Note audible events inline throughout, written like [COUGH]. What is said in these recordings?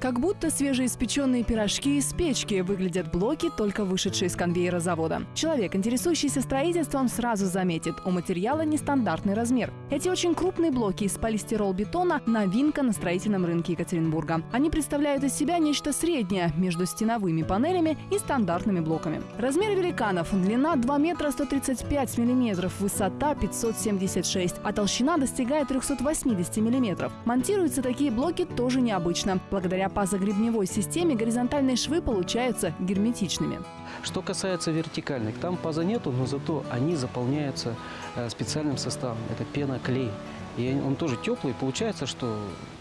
Как будто свежеиспеченные пирожки из печки выглядят блоки, только вышедшие с конвейера завода. Человек, интересующийся строительством, сразу заметит, у материала нестандартный размер. Эти очень крупные блоки из полистирол-бетона – новинка на строительном рынке Екатеринбурга. Они представляют из себя нечто среднее между стеновыми панелями и стандартными блоками. Размеры великанов – длина 2 метра 135 миллиметров, высота 576, а толщина достигает 380 миллиметров. Монтируются такие блоки тоже необычно. Благодаря по загребневой системе горизонтальные швы получаются герметичными. Что касается вертикальных, там паза нету, но зато они заполняются э, специальным составом. Это пена-клей. И он тоже теплый. Получается, что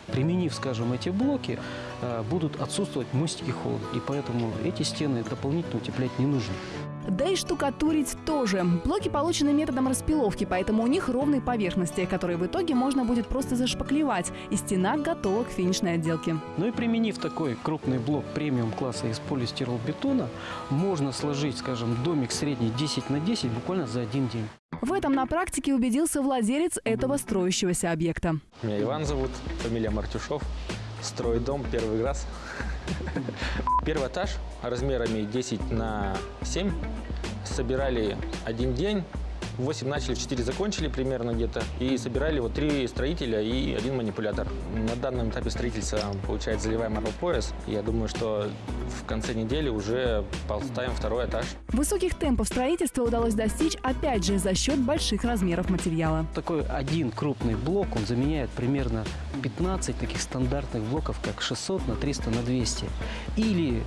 применив, скажем, эти блоки, э, будут отсутствовать мостики холода. И поэтому эти стены дополнительно утеплять не нужно. Да и штукатурить тоже. Блоки получены методом распиловки, поэтому у них ровные поверхности, которые в итоге можно будет просто зашпаклевать, и стена готова к финишной отделке. Ну и применив такой крупный блок премиум класса из полистиролбетона, можно сложить, скажем, домик средний 10 на 10 буквально за один день. В этом на практике убедился владелец этого строящегося объекта. Меня Иван зовут, фамилия Мартюшов. Строю дом первый раз. [LAUGHS] Первый этаж размерами 10 на 7 собирали один день. 8 начали, 4 закончили примерно где-то. И собирали вот 3 строителя и один манипулятор. На данном этапе строительства, получается, заливаем пояс. Я думаю, что в конце недели уже поставим второй этаж. Высоких темпов строительства удалось достичь, опять же, за счет больших размеров материала. Такой один крупный блок, он заменяет примерно 15 таких стандартных блоков, как 600 на 300 на 200. Или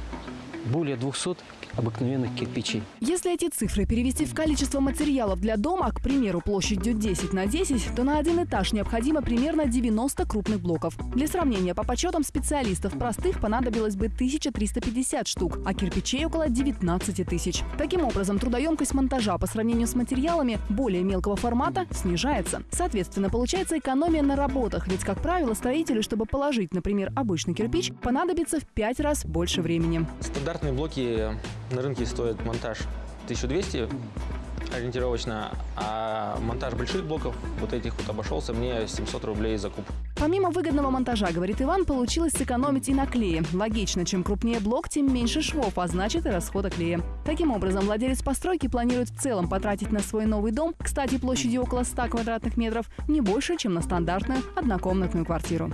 более 200 обыкновенных кирпичей. Если эти цифры перевести в количество материалов для дома, к примеру, площадью 10 на 10, то на один этаж необходимо примерно 90 крупных блоков. Для сравнения, по подсчетам специалистов, простых понадобилось бы 1350 штук, а кирпичей около 19 тысяч. Таким образом, трудоемкость монтажа по сравнению с материалами более мелкого формата снижается. Соответственно, получается экономия на работах, ведь, как правило, строителю, чтобы положить, например, обычный кирпич, понадобится в 5 раз больше времени. Стандартные блоки на рынке стоит монтаж 1200 ориентировочно, а монтаж больших блоков, вот этих вот обошелся мне 700 рублей за куб. Помимо выгодного монтажа, говорит Иван, получилось сэкономить и на клее. Логично, чем крупнее блок, тем меньше швов, а значит и расхода клея. Таким образом, владелец постройки планирует в целом потратить на свой новый дом, кстати, площадью около 100 квадратных метров, не больше, чем на стандартную однокомнатную квартиру.